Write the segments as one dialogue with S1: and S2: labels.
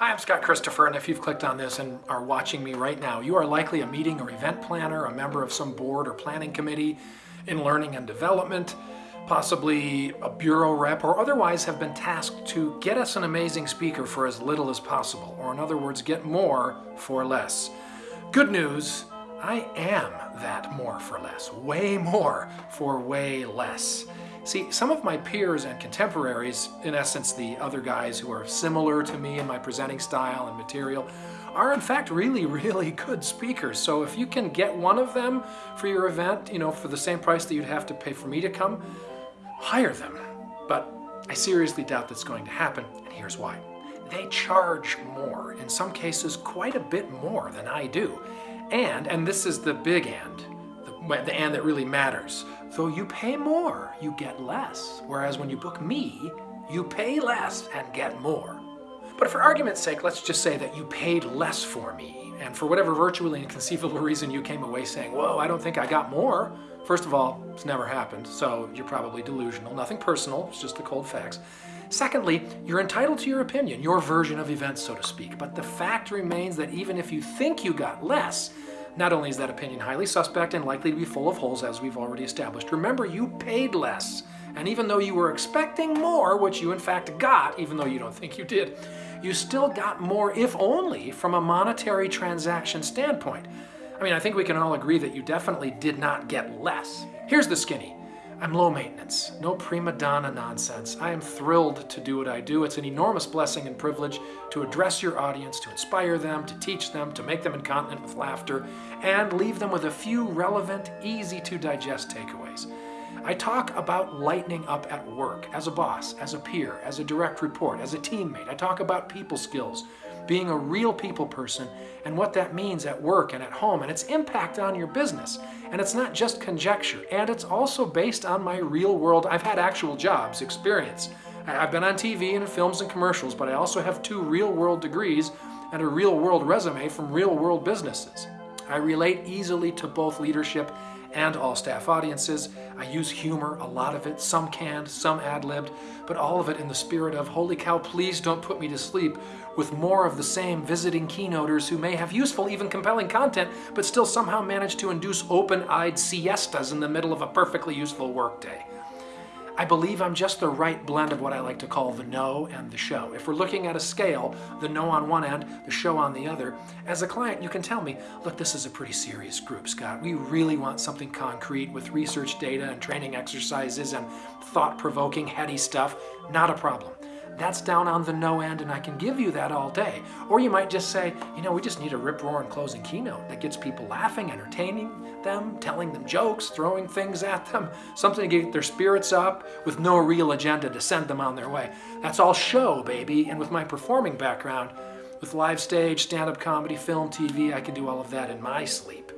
S1: Hi, I'm Scott Christopher, and if you've clicked on this and are watching me right now, you are likely a meeting or event planner, a member of some board or planning committee in learning and development, possibly a bureau rep, or otherwise have been tasked to get us an amazing speaker for as little as possible, or in other words, get more for less. Good news, I am that more for less, way more for way less. See, some of my peers and contemporaries, in essence the other guys who are similar to me in my presenting style and material, are in fact really, really good speakers. So if you can get one of them for your event, you know, for the same price that you'd have to pay for me to come, hire them. But I seriously doubt that's going to happen, and here's why. They charge more, in some cases quite a bit more than I do. And, and this is the big and, the, the and that really matters, though you pay more, you get less. Whereas when you book me, you pay less and get more. But for argument's sake, let's just say that you paid less for me, and for whatever virtually inconceivable reason you came away saying, whoa, I don't think I got more. First of all, it's never happened, so you're probably delusional. Nothing personal, it's just the cold facts. Secondly, you're entitled to your opinion, your version of events, so to speak. But the fact remains that even if you think you got less, not only is that opinion highly suspect and likely to be full of holes, as we've already established, remember you paid less. And even though you were expecting more, which you in fact got, even though you don't think you did, you still got more, if only, from a monetary transaction standpoint. I mean, I think we can all agree that you definitely did not get less. Here's the skinny. I'm low maintenance, no prima donna nonsense. I am thrilled to do what I do. It's an enormous blessing and privilege to address your audience, to inspire them, to teach them, to make them incontinent with laughter, and leave them with a few relevant, easy to digest takeaways. I talk about lightening up at work, as a boss, as a peer, as a direct report, as a teammate. I talk about people skills, being a real people person, and what that means at work and at home, and its impact on your business. And it's not just conjecture, and it's also based on my real world, I've had actual jobs, experience. I've been on TV and in films and commercials, but I also have two real world degrees and a real world resume from real world businesses. I relate easily to both leadership and all staff audiences. I use humor, a lot of it, some canned, some ad-libbed, but all of it in the spirit of, holy cow, please don't put me to sleep, with more of the same visiting keynoters who may have useful, even compelling content, but still somehow manage to induce open-eyed siestas in the middle of a perfectly useful workday. I believe I'm just the right blend of what I like to call the know and the show. If we're looking at a scale, the know on one end, the show on the other, as a client you can tell me, look, this is a pretty serious group, Scott. We really want something concrete with research data and training exercises and thought-provoking, heady stuff. Not a problem. That's down on the know end and I can give you that all day. Or you might just say, you know, we just need a rip-roaring closing keynote that gets people laughing, entertaining them, telling them jokes, throwing things at them, something to get their spirits up with no real agenda to send them on their way. That's all show, baby. And with my performing background, with live stage, stand-up comedy, film, TV, I can do all of that in my sleep.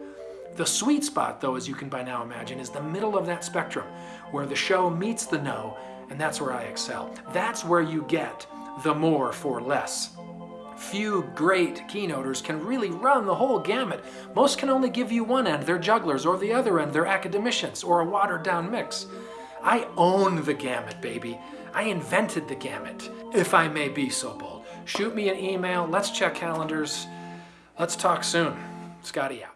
S1: The sweet spot, though, as you can by now imagine, is the middle of that spectrum, where the show meets the know and that's where I excel. That's where you get the more for less. Few great keynoters can really run the whole gamut. Most can only give you one end, they're jugglers, or the other end, they're academicians, or a watered down mix. I own the gamut, baby. I invented the gamut, if I may be so bold. Shoot me an email, let's check calendars. Let's talk soon. Scotty out.